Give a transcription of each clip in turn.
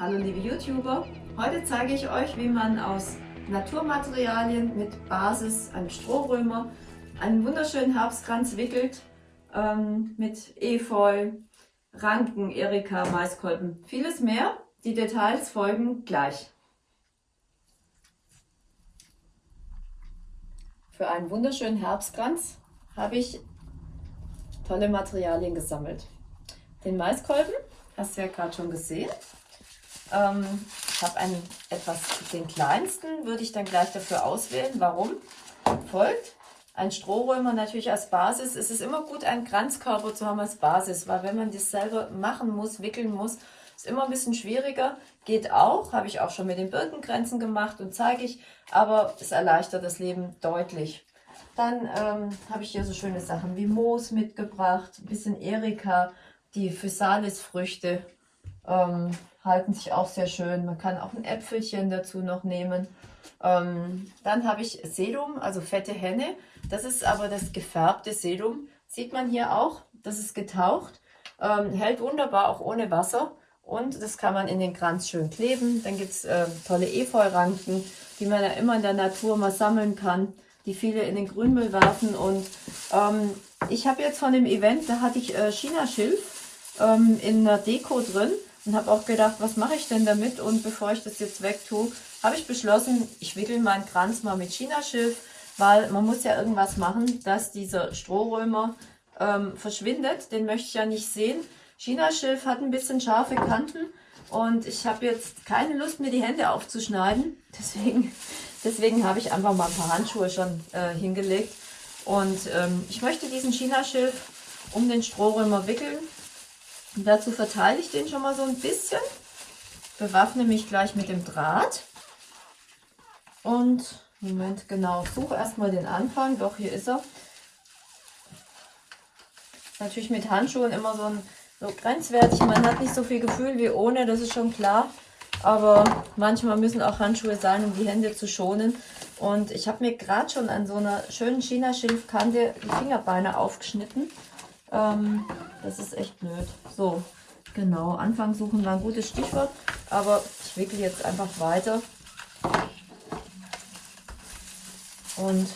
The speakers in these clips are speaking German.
Hallo liebe YouTuber, heute zeige ich euch, wie man aus Naturmaterialien mit Basis einem Strohrömer einen wunderschönen Herbstkranz wickelt ähm, mit Efeu, Ranken, Erika, Maiskolben, vieles mehr. Die Details folgen gleich. Für einen wunderschönen Herbstkranz habe ich tolle Materialien gesammelt. Den Maiskolben, hast du ja gerade schon gesehen. Ähm, ich habe einen etwas, den kleinsten würde ich dann gleich dafür auswählen. Warum? Folgt ein Strohrömer natürlich als Basis. Es ist immer gut, einen Kranzkörper zu haben als Basis, weil wenn man das selber machen muss, wickeln muss, ist immer ein bisschen schwieriger. Geht auch, habe ich auch schon mit den Birkengrenzen gemacht und zeige ich, aber es erleichtert das Leben deutlich. Dann ähm, habe ich hier so schöne Sachen wie Moos mitgebracht, ein bisschen Erika, die Physalis-Früchte ähm, halten sich auch sehr schön. Man kann auch ein Äpfelchen dazu noch nehmen. Ähm, dann habe ich Sedum, also fette Henne. Das ist aber das gefärbte Sedum. Sieht man hier auch, das ist getaucht. Ähm, hält wunderbar auch ohne Wasser. Und das kann man in den Kranz schön kleben. Dann gibt es äh, tolle Efeuranken, die man ja immer in der Natur mal sammeln kann, die viele in den Grünmüll werfen. Und ähm, ich habe jetzt von dem Event, da hatte ich äh, China-Schilf ähm, in der Deko drin und habe auch gedacht, was mache ich denn damit? Und bevor ich das jetzt wegtue, habe ich beschlossen, ich wickel meinen Kranz mal mit Chinaschilf, weil man muss ja irgendwas machen, dass dieser Strohrömer ähm, verschwindet. Den möchte ich ja nicht sehen. Chinaschilf hat ein bisschen scharfe Kanten und ich habe jetzt keine Lust, mir die Hände aufzuschneiden. Deswegen, deswegen habe ich einfach mal ein paar Handschuhe schon äh, hingelegt. Und ähm, ich möchte diesen Chinaschilf um den Strohrömer wickeln und dazu verteile ich den schon mal so ein bisschen. Bewaffne mich gleich mit dem Draht. Und, Moment, genau, suche erstmal den Anfang. Doch, hier ist er. Natürlich mit Handschuhen immer so, ein, so grenzwertig. Man hat nicht so viel Gefühl wie ohne, das ist schon klar. Aber manchmal müssen auch Handschuhe sein, um die Hände zu schonen. Und ich habe mir gerade schon an so einer schönen China-Schilfkante die Fingerbeine aufgeschnitten. Ähm, das ist echt blöd. So, genau. Anfang suchen war ein gutes Stichwort. Aber ich wickel jetzt einfach weiter. Und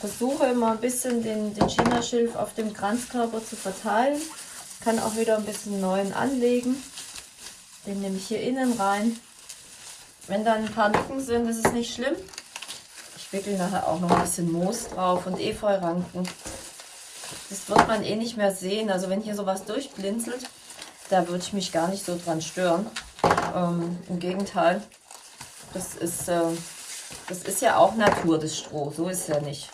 versuche immer ein bisschen den, den China-Schilf auf dem Kranzkörper zu verteilen. Kann auch wieder ein bisschen neuen anlegen. Den nehme ich hier innen rein. Wenn dann ein paar Lücken sind, ist es nicht schlimm. Ich wickel nachher auch noch ein bisschen Moos drauf und Efeuranken. Das wird man eh nicht mehr sehen. Also wenn hier sowas durchblinzelt, da würde ich mich gar nicht so dran stören. Ähm, Im Gegenteil, das ist, äh, das ist ja auch Natur, das Stroh. So ist es ja nicht.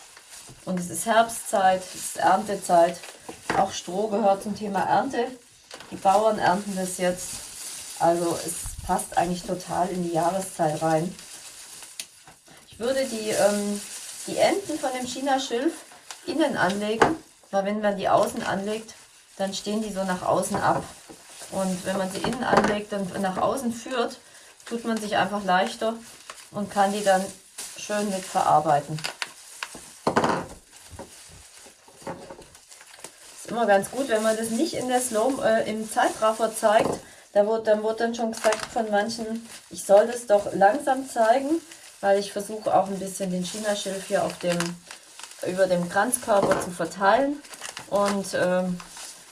Und es ist Herbstzeit, es ist Erntezeit. Auch Stroh gehört zum Thema Ernte. Die Bauern ernten das jetzt. Also es passt eigentlich total in die Jahreszeit rein. Ich würde die, ähm, die Enden von dem China-Schilf innen anlegen weil wenn man die außen anlegt, dann stehen die so nach außen ab. Und wenn man sie innen anlegt und nach außen führt, tut man sich einfach leichter und kann die dann schön mit verarbeiten. Ist immer ganz gut, wenn man das nicht in der Slow, äh, im Zeitraffer zeigt. Da wird, dann wird dann schon gesagt von manchen, ich soll das doch langsam zeigen, weil ich versuche auch ein bisschen den China-Schilf hier auf dem über dem Kranzkörper zu verteilen. Und ähm,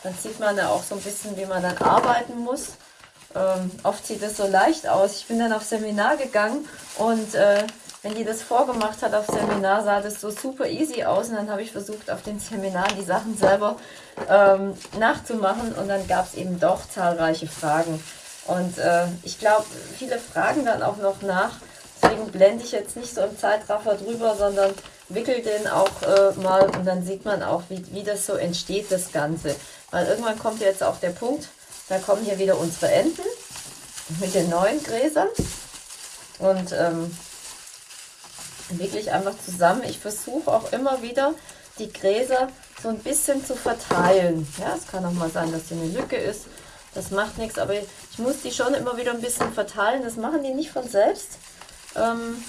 dann sieht man ja auch so ein bisschen, wie man dann arbeiten muss. Ähm, oft sieht es so leicht aus. Ich bin dann auf Seminar gegangen und äh, wenn die das vorgemacht hat auf Seminar, sah das so super easy aus. Und dann habe ich versucht, auf den Seminar die Sachen selber ähm, nachzumachen. Und dann gab es eben doch zahlreiche Fragen. Und äh, ich glaube, viele fragen dann auch noch nach. Deswegen blende ich jetzt nicht so im Zeitraffer drüber, sondern wickel den auch äh, mal und dann sieht man auch, wie, wie das so entsteht, das Ganze. Weil irgendwann kommt jetzt auch der Punkt, da kommen hier wieder unsere Enten mit den neuen Gräsern und ähm, wirklich einfach zusammen. Ich versuche auch immer wieder die Gräser so ein bisschen zu verteilen. Ja, es kann auch mal sein, dass hier eine Lücke ist. Das macht nichts, aber ich muss die schon immer wieder ein bisschen verteilen. Das machen die nicht von selbst, ähm,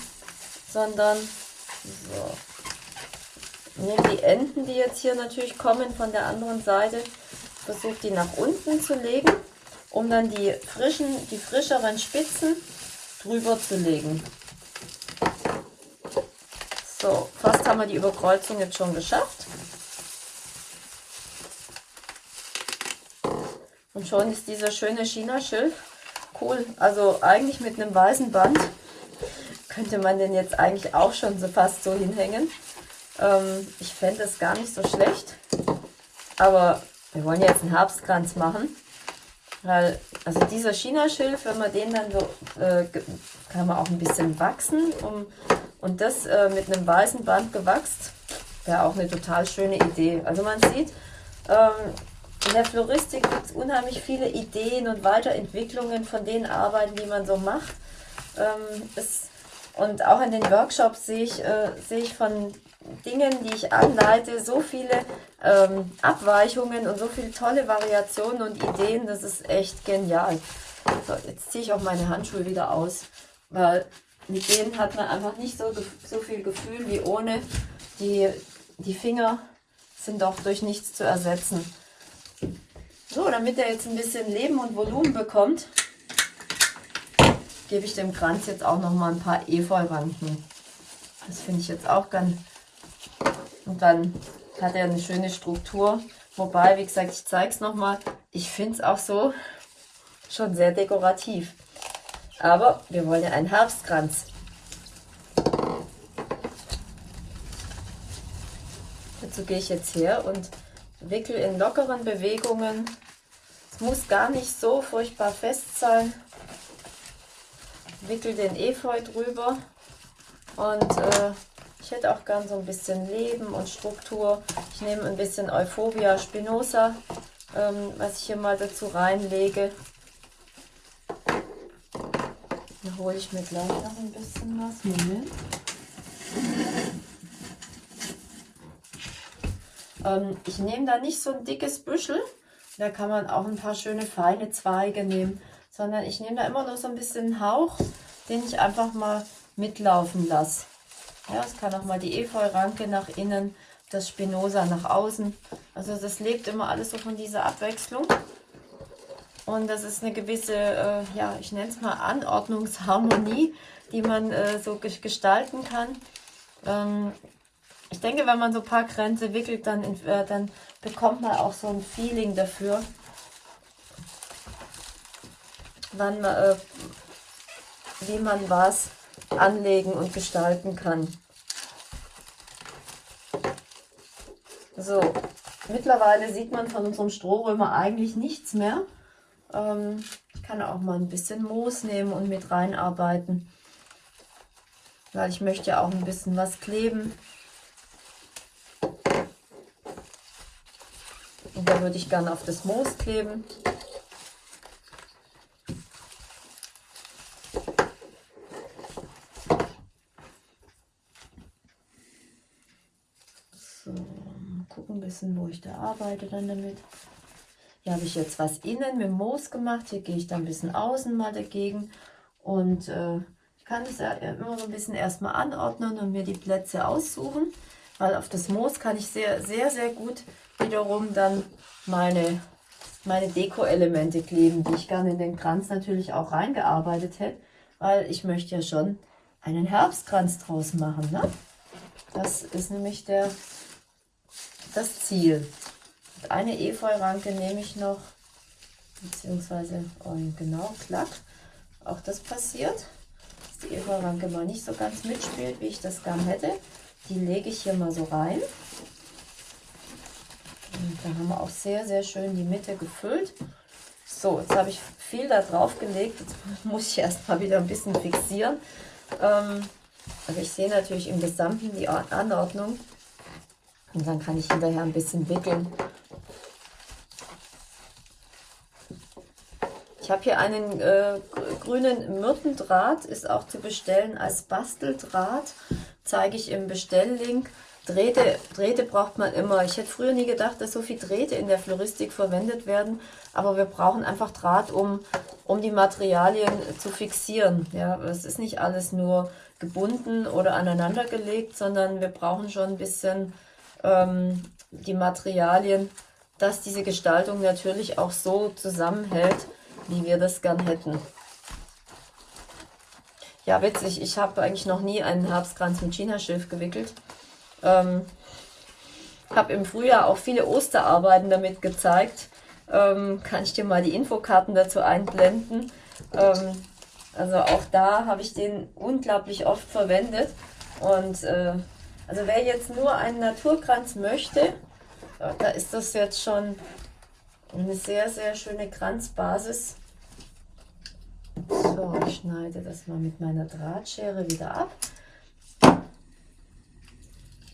sondern so nehme die Enden, die jetzt hier natürlich kommen von der anderen Seite, versuche die nach unten zu legen um dann die frischen, die frischeren Spitzen drüber zu legen. So, fast haben wir die Überkreuzung jetzt schon geschafft. Und schon ist dieser schöne China-Schilf cool. Also eigentlich mit einem weißen Band könnte man den jetzt eigentlich auch schon so fast so hinhängen. Ähm, ich fände das gar nicht so schlecht. Aber wir wollen jetzt einen Herbstkranz machen. Weil, also dieser China-Schilf, wenn man den dann so, äh, kann man auch ein bisschen wachsen. Um, und das äh, mit einem weißen Band gewachst, wäre auch eine total schöne Idee. Also man sieht, ähm, in der Floristik gibt es unheimlich viele Ideen und Weiterentwicklungen von den Arbeiten, die man so macht. Ähm, es, und auch in den Workshops sehe ich, äh, sehe ich von Dingen, die ich anleite, so viele ähm, Abweichungen und so viele tolle Variationen und Ideen. Das ist echt genial. So, jetzt ziehe ich auch meine Handschuhe wieder aus, weil mit denen hat man einfach nicht so, so viel Gefühl wie ohne. Die, die Finger sind doch durch nichts zu ersetzen. So, damit er jetzt ein bisschen Leben und Volumen bekommt, gebe ich dem Kranz jetzt auch noch mal ein paar Efeuranken. Das finde ich jetzt auch ganz... Und dann hat er eine schöne Struktur. Wobei, wie gesagt, ich zeige es nochmal. Ich finde es auch so schon sehr dekorativ. Aber wir wollen ja einen Herbstkranz. Dazu gehe ich jetzt her und wickel in lockeren Bewegungen es muss gar nicht so furchtbar fest sein. Wickel den Efeu drüber und äh, ich hätte auch gern so ein bisschen Leben und Struktur. Ich nehme ein bisschen Euphorbia spinosa, ähm, was ich hier mal dazu reinlege. Dann hole ich mir gleich noch ein bisschen was. Moment. Ähm, ich nehme da nicht so ein dickes Büschel, da kann man auch ein paar schöne feine Zweige nehmen, sondern ich nehme da immer nur so ein bisschen Hauch, den ich einfach mal mitlaufen lasse. Ja, es kann auch mal die Efeu-Ranke nach innen, das Spinosa nach außen. Also das lebt immer alles so von dieser Abwechslung. Und das ist eine gewisse, äh, ja, ich nenne es mal Anordnungsharmonie, die man äh, so gestalten kann. Ähm, ich denke, wenn man so ein paar Grenze wickelt, dann, äh, dann bekommt man auch so ein Feeling dafür, wann äh, wie man was anlegen und gestalten kann. So, mittlerweile sieht man von unserem Strohrömer eigentlich nichts mehr. Ähm, ich kann auch mal ein bisschen Moos nehmen und mit reinarbeiten, weil ich möchte ja auch ein bisschen was kleben. Und da würde ich gerne auf das Moos kleben. So, mal bisschen, wo ich da arbeite dann damit. Hier habe ich jetzt was innen mit Moos gemacht. Hier gehe ich dann ein bisschen außen mal dagegen. Und äh, ich kann das ja immer so ein bisschen erstmal anordnen und mir die Plätze aussuchen. Weil auf das Moos kann ich sehr, sehr, sehr gut wiederum dann meine, meine Deko-Elemente kleben, die ich gerne in den Kranz natürlich auch reingearbeitet hätte, weil ich möchte ja schon einen Herbstkranz draus machen. Ne? Das ist nämlich der, das Ziel. Und eine Efeu-Ranke nehme ich noch, beziehungsweise, oh, genau, klack, auch das passiert, dass die Efeu-Ranke mal nicht so ganz mitspielt, wie ich das gern hätte. Die lege ich hier mal so rein. Und da haben wir auch sehr, sehr schön die Mitte gefüllt. So, jetzt habe ich viel da drauf gelegt. Jetzt muss ich erstmal wieder ein bisschen fixieren. Ähm, also ich sehe natürlich im Gesamten die Anordnung. Und dann kann ich hinterher ein bisschen wickeln. Ich habe hier einen äh, grünen Myrtendraht, ist auch zu bestellen als Basteldraht. Zeige ich im Bestelllink. Drähte, Drähte braucht man immer. Ich hätte früher nie gedacht, dass so viel Drähte in der Floristik verwendet werden, aber wir brauchen einfach Draht, um, um die Materialien zu fixieren. Ja, es ist nicht alles nur gebunden oder aneinander gelegt, sondern wir brauchen schon ein bisschen ähm, die Materialien, dass diese Gestaltung natürlich auch so zusammenhält, wie wir das gern hätten. Ja, witzig, ich habe eigentlich noch nie einen Herbstkranz mit Chinaschilf gewickelt. Ähm, habe im Frühjahr auch viele Osterarbeiten damit gezeigt. Ähm, kann ich dir mal die Infokarten dazu einblenden. Ähm, also auch da habe ich den unglaublich oft verwendet. Und äh, also wer jetzt nur einen Naturkranz möchte, da ist das jetzt schon eine sehr, sehr schöne Kranzbasis. So, ich schneide das mal mit meiner Drahtschere wieder ab.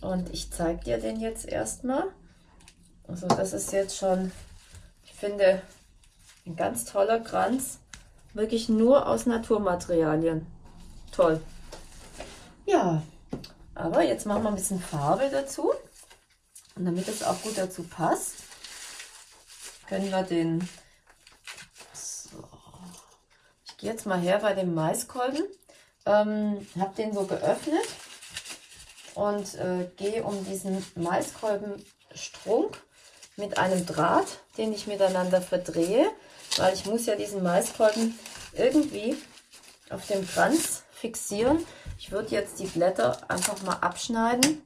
Und ich zeige dir den jetzt erstmal. Also das ist jetzt schon, ich finde, ein ganz toller Kranz. Wirklich nur aus Naturmaterialien. Toll. Ja, aber jetzt machen wir ein bisschen Farbe dazu. Und damit es auch gut dazu passt, können wir den... So. Ich gehe jetzt mal her bei dem Maiskolben. Ähm, habe den so geöffnet und äh, gehe um diesen Maiskolbenstrunk mit einem Draht, den ich miteinander verdrehe, weil ich muss ja diesen Maiskolben irgendwie auf dem Kranz fixieren. Ich würde jetzt die Blätter einfach mal abschneiden.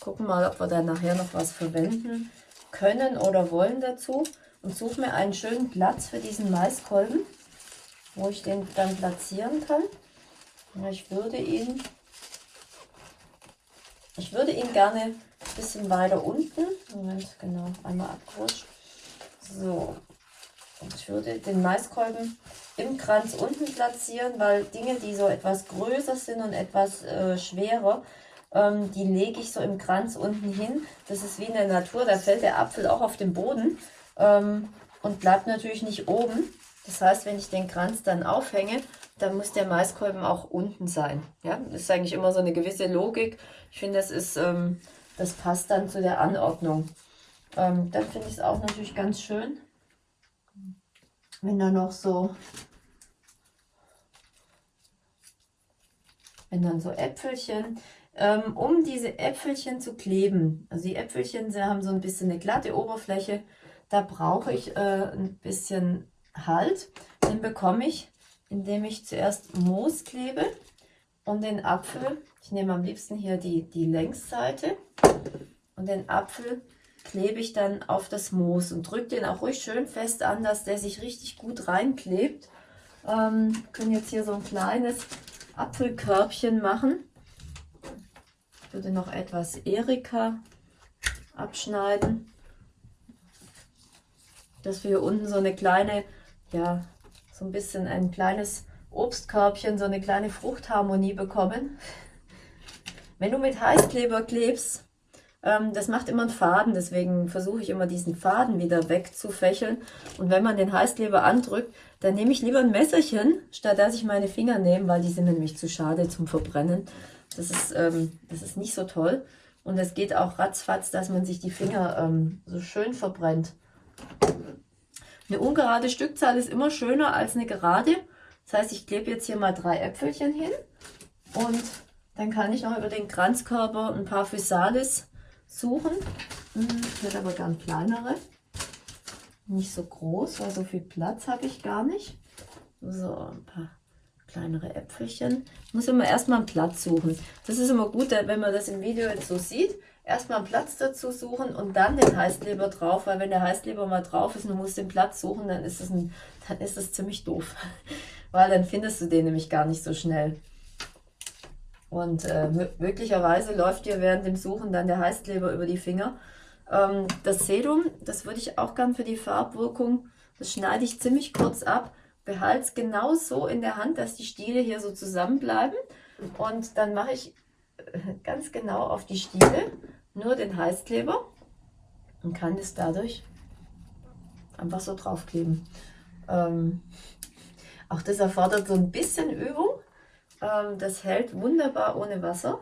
Gucken mal, ob wir da nachher noch was verwenden können oder wollen dazu. Und suche mir einen schönen Platz für diesen Maiskolben, wo ich den dann platzieren kann. Ich würde ihn ich würde ihn gerne ein bisschen weiter unten, Moment, genau, einmal abgerutscht. So, ich würde den Maiskolben im Kranz unten platzieren, weil Dinge, die so etwas größer sind und etwas äh, schwerer, ähm, die lege ich so im Kranz unten hin. Das ist wie in der Natur, da fällt der Apfel auch auf den Boden ähm, und bleibt natürlich nicht oben. Das heißt, wenn ich den Kranz dann aufhänge, dann muss der Maiskolben auch unten sein. Ja, das ist eigentlich immer so eine gewisse Logik. Ich finde, das ist, ähm, das passt dann zu der Anordnung. Ähm, dann finde ich es auch natürlich ganz schön, wenn da noch so, wenn dann so Äpfelchen, ähm, um diese Äpfelchen zu kleben. Also die Äpfelchen sie haben so ein bisschen eine glatte Oberfläche. Da brauche ich äh, ein bisschen Halt. Den bekomme ich, indem ich zuerst Moos klebe und den Apfel, ich nehme am liebsten hier die, die Längsseite und den Apfel klebe ich dann auf das Moos und drücke den auch ruhig schön fest an, dass der sich richtig gut reinklebt. Ähm, können jetzt hier so ein kleines Apfelkörbchen machen. Ich würde noch etwas Erika abschneiden, dass wir hier unten so eine kleine, ja, so ein bisschen ein kleines Obstkörbchen so eine kleine Fruchtharmonie bekommen. Wenn du mit Heißkleber klebst, ähm, das macht immer einen Faden, deswegen versuche ich immer diesen Faden wieder wegzufächeln. Und wenn man den Heißkleber andrückt, dann nehme ich lieber ein Messerchen, statt dass ich meine Finger nehme, weil die sind nämlich zu schade zum Verbrennen. Das ist, ähm, das ist nicht so toll. Und es geht auch ratzfatz, dass man sich die Finger ähm, so schön verbrennt. Eine ungerade Stückzahl ist immer schöner als eine gerade. Das heißt, ich klebe jetzt hier mal drei Äpfelchen hin und dann kann ich noch über den Kranzkörper ein paar Physalis suchen. Ich hätte aber gern kleinere. Nicht so groß, weil so viel Platz habe ich gar nicht. So, ein paar kleinere Äpfelchen. Ich muss immer erstmal einen Platz suchen. Das ist immer gut, wenn man das im Video jetzt so sieht. Erstmal einen Platz dazu suchen und dann den Heißkleber drauf, weil wenn der Heißkleber mal drauf ist und du musst den Platz suchen, dann ist das, ein, dann ist das ziemlich doof weil dann findest du den nämlich gar nicht so schnell. Und äh, möglicherweise läuft dir während dem Suchen dann der Heißkleber über die Finger. Ähm, das Sedum, das würde ich auch gern für die Farbwirkung, das schneide ich ziemlich kurz ab, behalte es genau so in der Hand, dass die Stiele hier so zusammenbleiben. Und dann mache ich äh, ganz genau auf die Stiele nur den Heißkleber und kann das dadurch einfach so draufkleben. Ähm, auch das erfordert so ein bisschen Übung. Ähm, das hält wunderbar ohne Wasser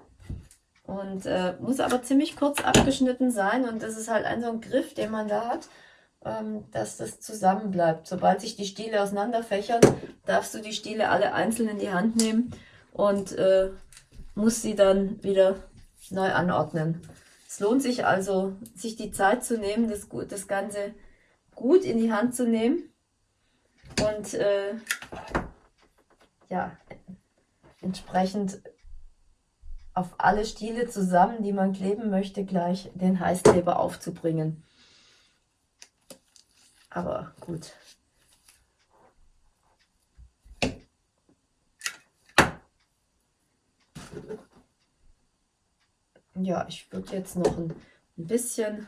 und äh, muss aber ziemlich kurz abgeschnitten sein. Und das ist halt ein so ein Griff, den man da hat, ähm, dass das zusammen bleibt. Sobald sich die Stiele auseinanderfächern, darfst du die Stiele alle einzeln in die Hand nehmen und äh, musst sie dann wieder neu anordnen. Es lohnt sich also, sich die Zeit zu nehmen, das, das Ganze gut in die Hand zu nehmen und äh, ja, entsprechend auf alle Stiele zusammen, die man kleben möchte, gleich den Heißkleber aufzubringen. Aber gut. Ja, ich würde jetzt noch ein, ein bisschen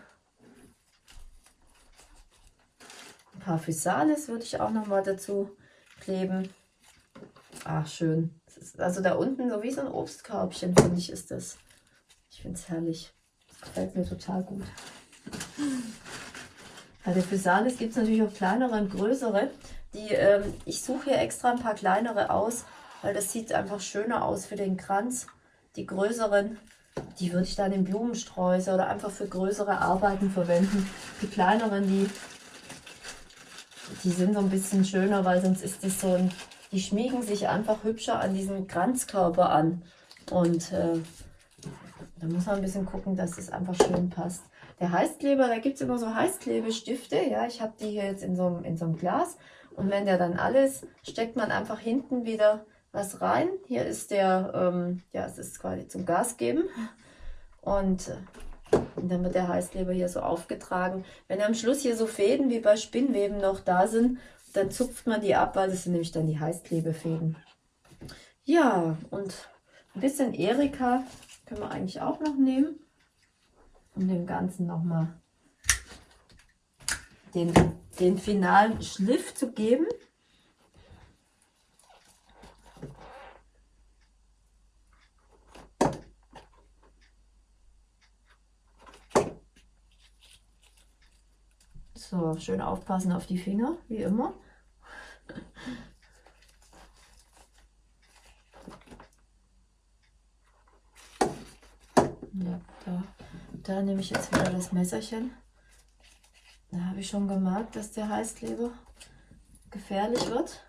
ein paar Physalis würde ich auch noch mal dazu kleben. Ach, schön. Also da unten so wie so ein Obstkörbchen, finde ich, ist das. Ich finde es herrlich. Das gefällt mir total gut. Bei der Physalis gibt es natürlich auch kleinere und größere. Die, ähm, ich suche hier extra ein paar kleinere aus, weil das sieht einfach schöner aus für den Kranz. Die größeren, die würde ich dann in Blumensträuße oder einfach für größere Arbeiten verwenden. Die kleineren, die, die sind so ein bisschen schöner, weil sonst ist das so ein die schmiegen sich einfach hübscher an diesen Kranzkörper an. Und äh, da muss man ein bisschen gucken, dass es einfach schön passt. Der Heißkleber, da gibt es immer so Heißklebestifte. Ja, ich habe die hier jetzt in so, in so einem Glas. Und wenn der dann alles, steckt man einfach hinten wieder was rein. Hier ist der, ähm, ja, es ist quasi zum Gas geben. Und, äh, dann wird der Heißkleber hier so aufgetragen. Wenn am Schluss hier so Fäden wie bei Spinnweben noch da sind, dann zupft man die ab, weil das sind nämlich dann die Heißklebefäden. Ja, und ein bisschen Erika können wir eigentlich auch noch nehmen, um dem Ganzen nochmal den, den finalen Schliff zu geben. So, schön aufpassen auf die Finger, wie immer. Ja, da, da nehme ich jetzt wieder das Messerchen. Da habe ich schon gemerkt, dass der Heißkleber gefährlich wird.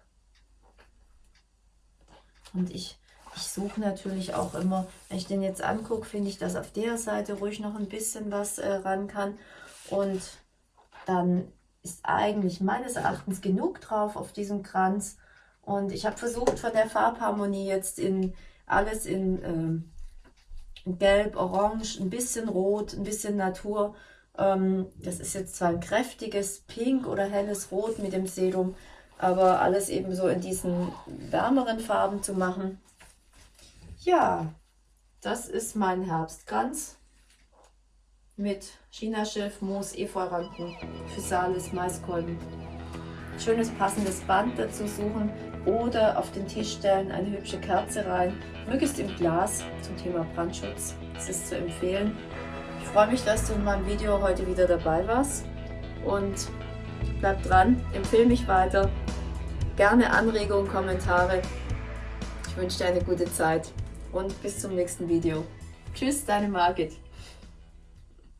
Und ich, ich suche natürlich auch immer, wenn ich den jetzt angucke, finde ich, dass auf der Seite ruhig noch ein bisschen was äh, ran kann. Und dann ist eigentlich meines Erachtens genug drauf auf diesem Kranz. Und ich habe versucht von der Farbharmonie jetzt in alles in, ähm, in Gelb, Orange, ein bisschen Rot, ein bisschen Natur. Ähm, das ist jetzt zwar ein kräftiges Pink oder helles Rot mit dem Sedum, aber alles eben so in diesen wärmeren Farben zu machen. Ja, das ist mein Herbstkranz mit Chinaschilf, Moos, Efeuranken, Physalis, Maiskolben. Schönes passendes Band dazu suchen oder auf den Tisch stellen, eine hübsche Kerze rein, möglichst im Glas zum Thema Brandschutz. Das ist zu empfehlen. Ich freue mich, dass du in meinem Video heute wieder dabei warst und bleib dran, empfehle mich weiter. Gerne Anregungen, Kommentare. Ich wünsche dir eine gute Zeit und bis zum nächsten Video. Tschüss, deine Margit.